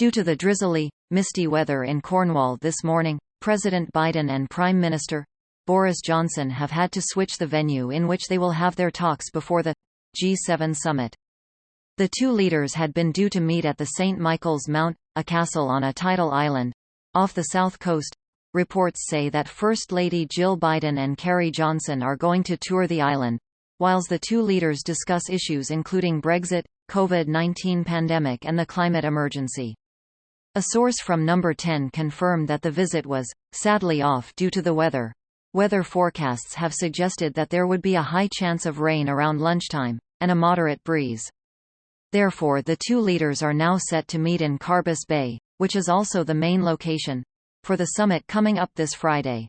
Due to the drizzly, misty weather in Cornwall this morning, President Biden and Prime Minister Boris Johnson have had to switch the venue in which they will have their talks before the G7 summit. The two leaders had been due to meet at the St. Michael's Mount, a castle on a tidal island, off the south coast. Reports say that First Lady Jill Biden and Carrie Johnson are going to tour the island, whilst the two leaders discuss issues including Brexit, COVID-19 pandemic and the climate emergency. A source from Number 10 confirmed that the visit was, sadly off due to the weather. Weather forecasts have suggested that there would be a high chance of rain around lunchtime, and a moderate breeze. Therefore the two leaders are now set to meet in Carbis Bay, which is also the main location, for the summit coming up this Friday.